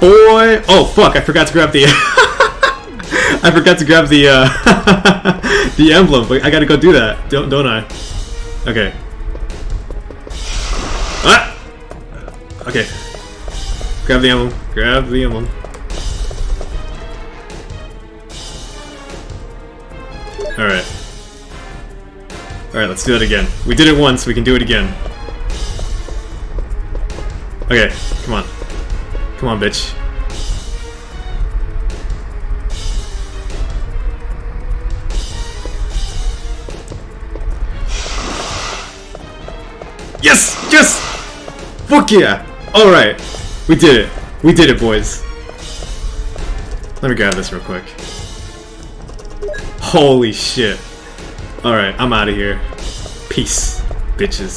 boy. Oh fuck! I forgot to grab the. I forgot to grab the uh, the emblem, but I gotta go do that, don't don't I? Okay. Ah. Okay. Grab the emblem. Grab the emblem. All right. All right, let's do that again. We did it once. We can do it again. Okay, come on. Come on, bitch. Yes! Yes! Fuck yeah! Alright. We did it. We did it, boys. Let me grab this real quick. Holy shit. Alright, I'm out of here. Peace, bitches.